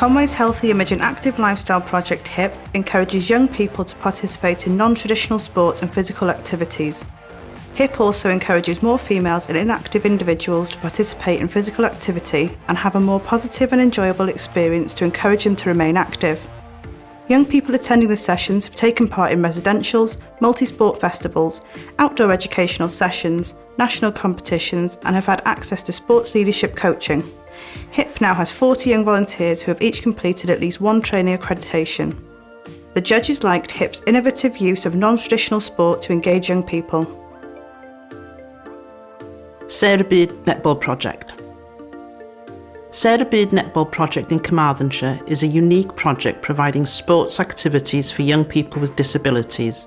Conwy's Healthy Image and Active Lifestyle Project HIP encourages young people to participate in non-traditional sports and physical activities. HIP also encourages more females and inactive individuals to participate in physical activity and have a more positive and enjoyable experience to encourage them to remain active. Young people attending the sessions have taken part in residentials, multi-sport festivals, outdoor educational sessions, national competitions and have had access to sports leadership coaching. HIP now has 40 young volunteers who have each completed at least one training accreditation. The judges liked HIP's innovative use of non-traditional sport to engage young people. Sarah Beard Netball Project Sarah Beard Netball Project in Carmarthenshire is a unique project providing sports activities for young people with disabilities.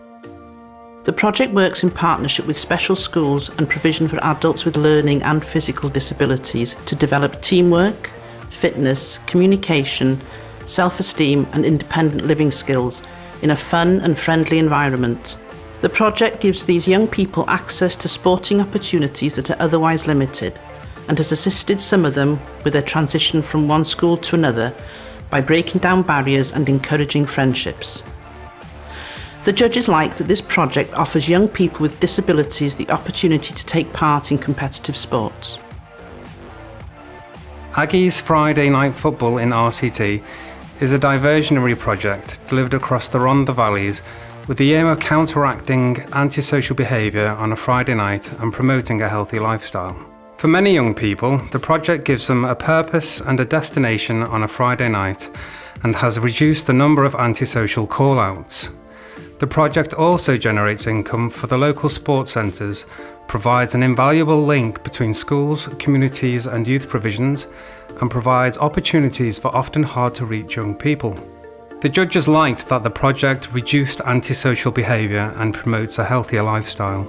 The project works in partnership with special schools and provision for adults with learning and physical disabilities to develop teamwork, fitness, communication, self-esteem and independent living skills in a fun and friendly environment. The project gives these young people access to sporting opportunities that are otherwise limited and has assisted some of them with their transition from one school to another by breaking down barriers and encouraging friendships. The judges like that this project offers young people with disabilities the opportunity to take part in competitive sports. Aggies Friday Night Football in RCT is a diversionary project delivered across the Rhondda Valleys with the aim of counteracting antisocial behaviour on a Friday night and promoting a healthy lifestyle. For many young people, the project gives them a purpose and a destination on a Friday night and has reduced the number of antisocial call-outs. The project also generates income for the local sports centres, provides an invaluable link between schools, communities and youth provisions, and provides opportunities for often hard to reach young people. The judges liked that the project reduced antisocial behaviour and promotes a healthier lifestyle.